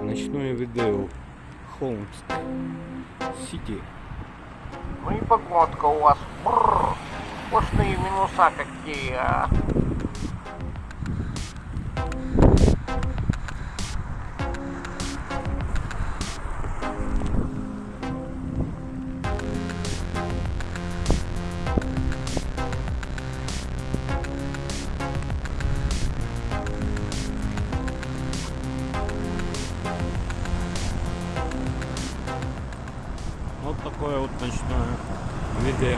Ночное видео. Холмск. Сити. Ну и погодка у вас. Бррр. Сплошные минуса какие, а. Вот такое вот ночное видео.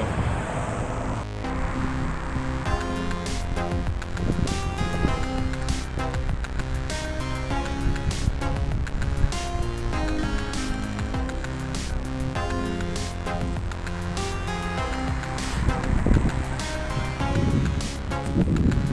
Винлап,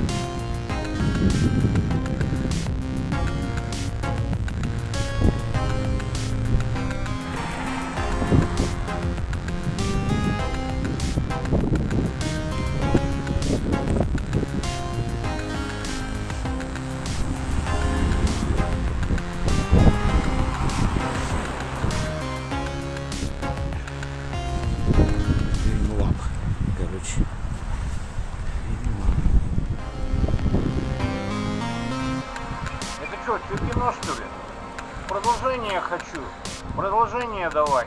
Это что, кино что ли? Продолжение хочу. Продолжение давай.